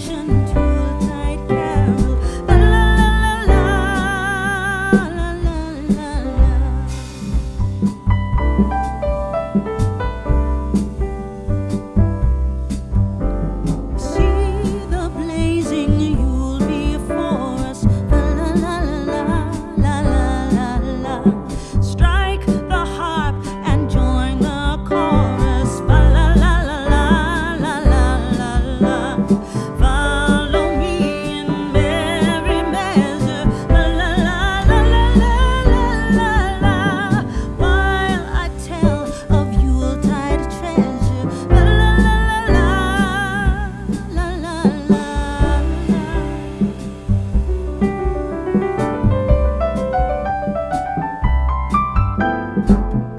ancient you.